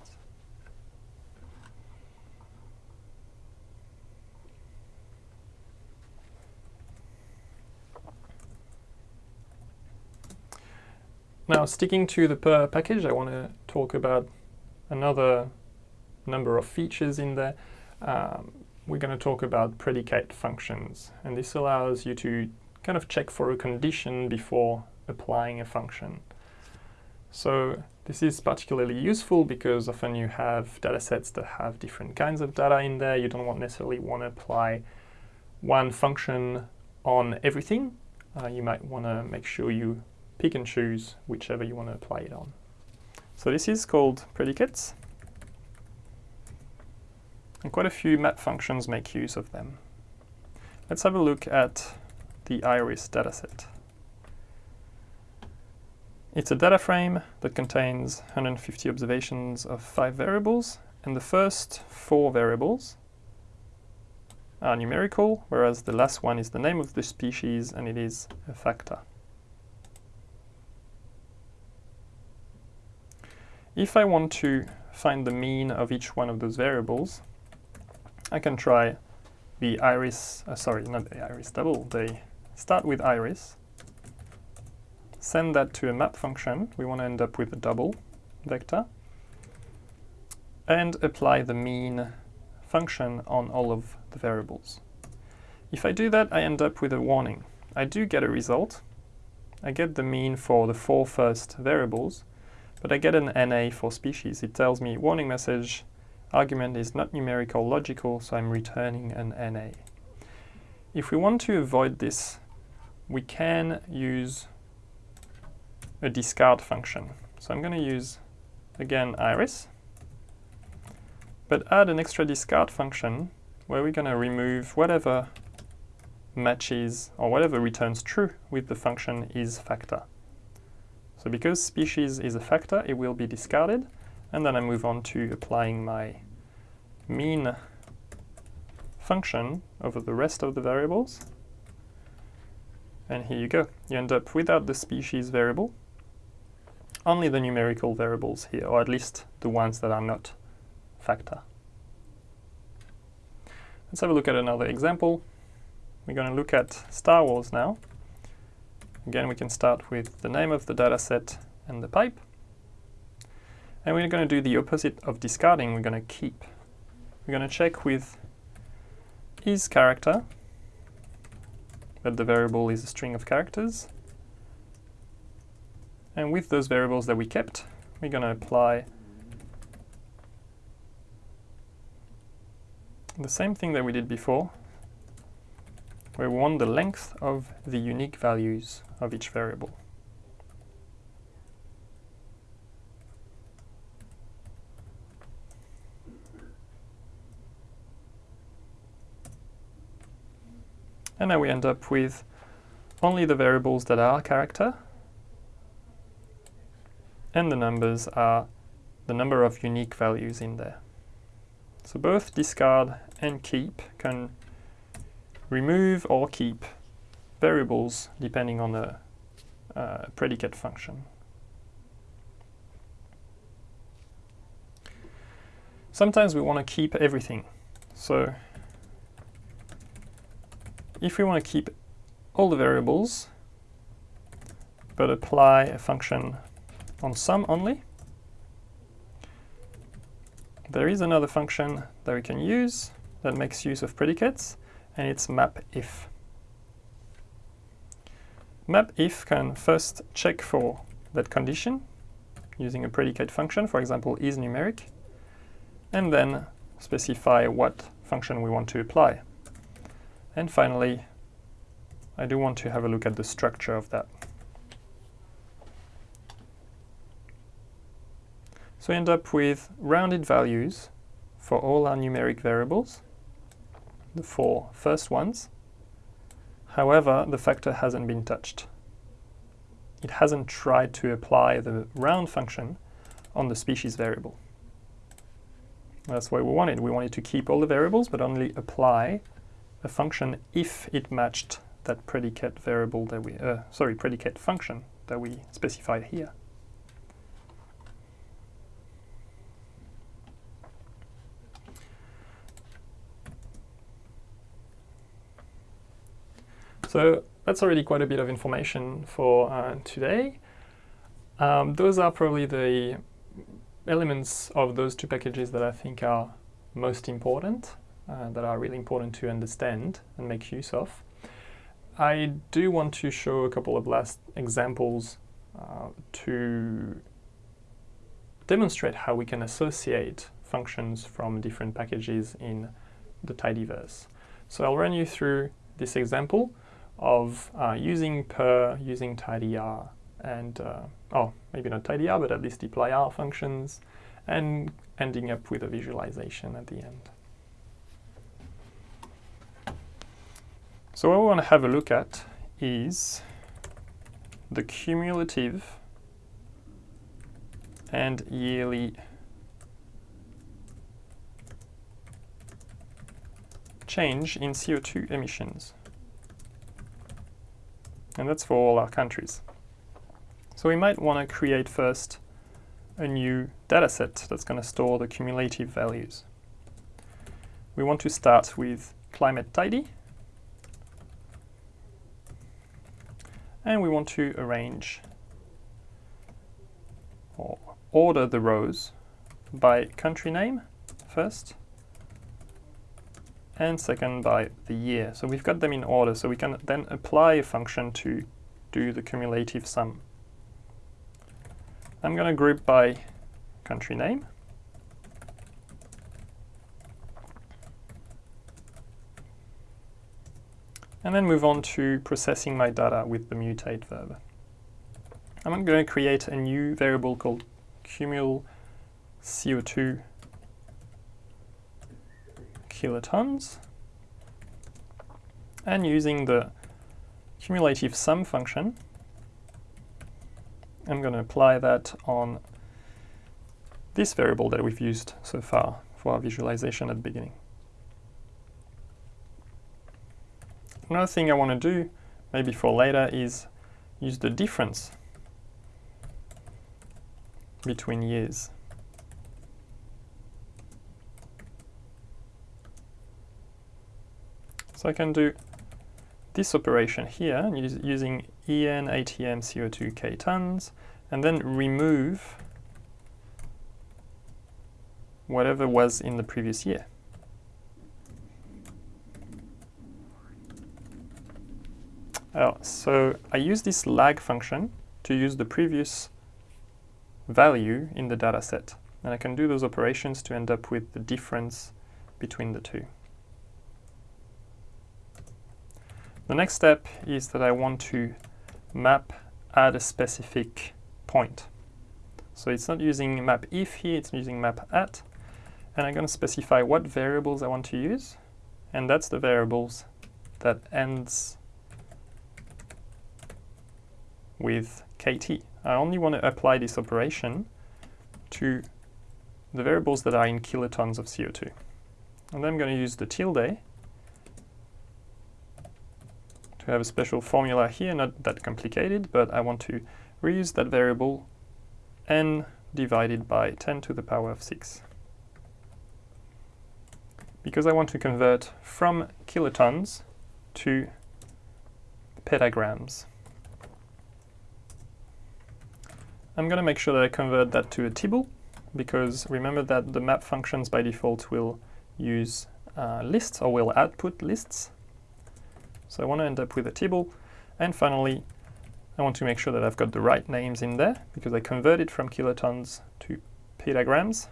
Now, sticking to the purrr package, I want to talk about another number of features in there. Um, we're going to talk about predicate functions, and this allows you to kind of check for a condition before applying a function. So this is particularly useful because often you have data sets that have different kinds of data in there. You don't want necessarily want to apply one function on everything. Uh, you might want to make sure you pick and choose whichever you want to apply it on. So this is called predicates. And quite a few map functions make use of them. Let's have a look at the iris dataset. It's a data frame that contains 150 observations of five variables, and the first four variables are numerical, whereas the last one is the name of the species and it is a factor. If I want to find the mean of each one of those variables, I can try the iris, uh, sorry, not the iris double, they start with iris, send that to a map function, we want to end up with a double vector, and apply the mean function on all of the variables. If I do that, I end up with a warning. I do get a result. I get the mean for the four first variables, but I get an NA for species. It tells me warning message, argument is not numerical logical, so I'm returning an NA. If we want to avoid this, we can use a discard function. So I'm going to use, again, iris, but add an extra discard function where we're going to remove whatever matches or whatever returns true with the function is factor. So because species is a factor, it will be discarded, and then I move on to applying my mean function over the rest of the variables. And here you go. You end up without the species variable, only the numerical variables here, or at least the ones that are not factor. Let's have a look at another example. We're going to look at Star Wars now. Again, we can start with the name of the dataset and the pipe. And we're going to do the opposite of discarding, we're going to keep. We're going to check with is character, that the variable is a string of characters. And with those variables that we kept, we're going to apply the same thing that we did before, where we want the length of the unique values of each variable. And now we end up with only the variables that are character, and the numbers are the number of unique values in there. So both discard and keep can remove or keep variables depending on the uh, predicate function. Sometimes we want to keep everything. So if we want to keep all the variables, but apply a function on some only, there is another function that we can use that makes use of predicates, and it's mapIf. MapIf can first check for that condition using a predicate function, for example, is numeric, and then specify what function we want to apply. And finally, I do want to have a look at the structure of that. So we end up with rounded values for all our numeric variables, the four first ones. However, the factor hasn't been touched. It hasn't tried to apply the round function on the species variable. That's what we wanted. We wanted to keep all the variables, but only apply a function if it matched that predicate variable that we, uh, sorry, predicate function that we specified here. So that's already quite a bit of information for uh, today. Um, those are probably the elements of those two packages that I think are most important uh, that are really important to understand and make use of. I do want to show a couple of last examples uh, to demonstrate how we can associate functions from different packages in the tidyverse. So I'll run you through this example of uh, using purrr, using tidyr, and, uh, oh, maybe not tidyr, but at least dplyr functions, and ending up with a visualization at the end. So what we want to have a look at is the cumulative and yearly change in CO2 emissions. And that's for all our countries. So we might want to create first a new dataset that's going to store the cumulative values. We want to start with climate tidy and we want to arrange or order the rows by country name first and second by the year. So we've got them in order, so we can then apply a function to do the cumulative sum. I'm going to group by country name. And then move on to processing my data with the mutate verb. I'm going to create a new variable called cumul CO2 kilotons and using the cumulative sum function I'm going to apply that on this variable that we've used so far for our visualization at the beginning. Another thing I want to do, maybe for later, is use the difference between years. So I can do this operation here using EN ATM CO2 K tons and then remove whatever was in the previous year. Oh, so I use this lag function to use the previous value in the data set. And I can do those operations to end up with the difference between the two. The next step is that I want to map at a specific point. So it's not using map if here, it's using map at. And I'm going to specify what variables I want to use. And that's the variables that ends with kt. I only want to apply this operation to the variables that are in kilotons of CO2. And then I'm going to use the tilde to have a special formula here, not that complicated, but I want to reuse that variable n divided by 10 to the power of 6. Because I want to convert from kilotons to petagrams. I'm going to make sure that I convert that to a tibble, because remember that the map functions by default will use uh, lists or will output lists. So I want to end up with a tibble. And finally, I want to make sure that I've got the right names in there because I converted from kilotons to petagrams.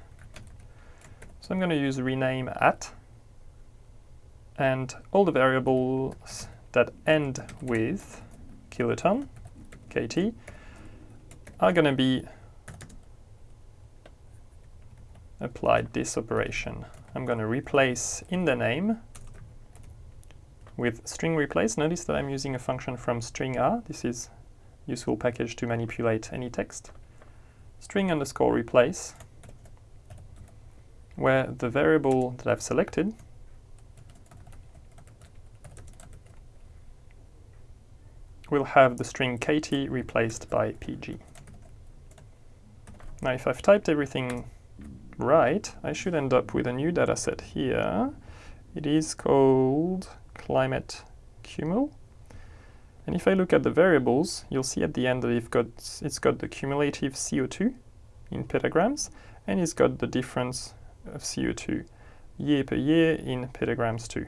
So I'm going to use rename at and all the variables that end with kiloton, kt, are going to be applied this operation. I'm going to replace in the name with string replace, notice that I'm using a function from stringr. This is useful package to manipulate any text. String underscore replace, where the variable that I've selected will have the string kt replaced by pg. Now if I've typed everything right, I should end up with a new data set here. It is called climate cumul. And if I look at the variables, you'll see at the end that it's got, it's got the cumulative CO2 in petagrams, and it's got the difference of CO2 year per year in petagrams too.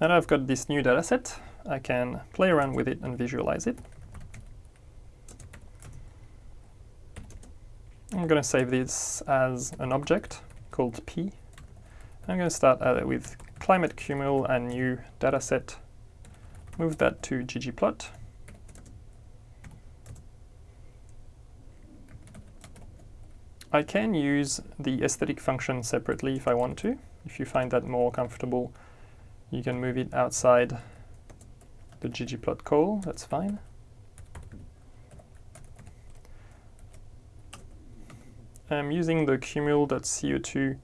Now that I've got this new data set, I can play around with it and visualize it. I'm going to save this as an object called p I'm going to start uh, with climate cumul and new dataset. Move that to ggplot. I can use the aesthetic function separately if I want to. If you find that more comfortable, you can move it outside the ggplot call, that's fine. I'm using the cumul.co2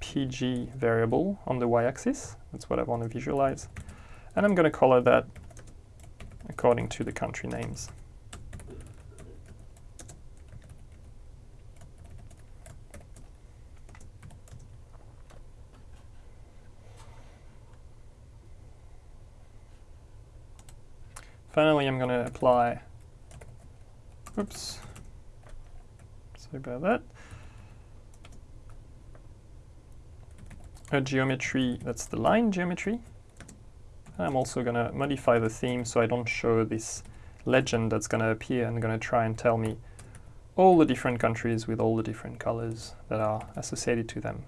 .pg variable on the y-axis. That's what I want to visualize. And I'm going to color that according to the country names. Finally, I'm going to apply, oops, sorry about that. a geometry, that's the line geometry. I'm also going to modify the theme so I don't show this legend that's going to appear and going to try and tell me all the different countries with all the different colors that are associated to them.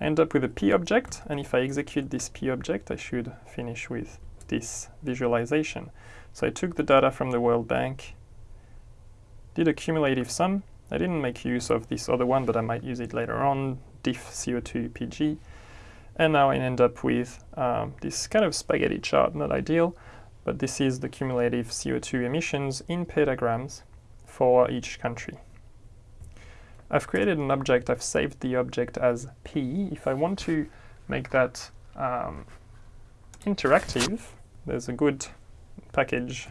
I end up with a p object, and if I execute this p object, I should finish with this visualization. So I took the data from the World Bank, did a cumulative sum, I didn't make use of this other one, but I might use it later on, diff CO2 PG. And now I end up with um, this kind of spaghetti chart, not ideal, but this is the cumulative CO2 emissions in petagrams for each country. I've created an object, I've saved the object as P. If I want to make that um, interactive, there's a good package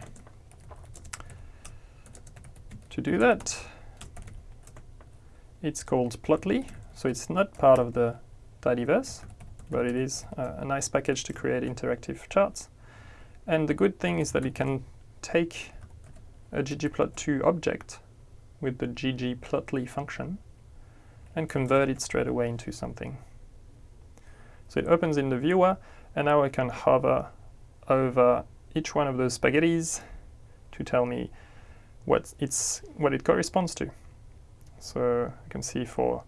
to do that. It's called Plotly, so it's not part of the Tidyverse, but it is a nice package to create interactive charts. And the good thing is that it can take a ggplot2 object with the ggplotly function and convert it straight away into something. So it opens in the viewer, and now I can hover over each one of those spaghettis to tell me what it's what it corresponds to. So you can see for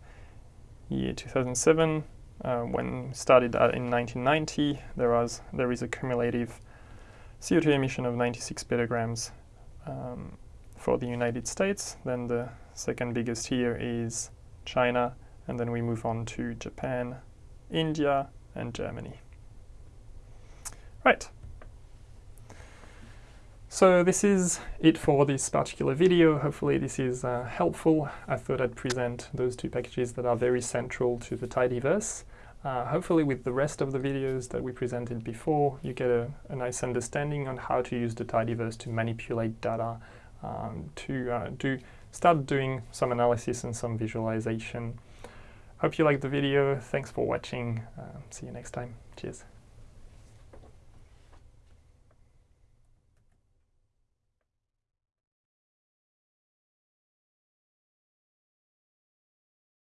year 2007, uh, when started in 1990, there was there is a cumulative CO2 emission of 96 petagrams um, for the United States. Then the second biggest here is China, and then we move on to Japan, India, and Germany. Right. So this is it for this particular video. Hopefully this is uh, helpful. I thought I'd present those two packages that are very central to the Tidyverse. Uh, hopefully with the rest of the videos that we presented before, you get a, a nice understanding on how to use the Tidyverse to manipulate data, um, to uh, do start doing some analysis and some visualization. Hope you liked the video. Thanks for watching. Uh, see you next time. Cheers.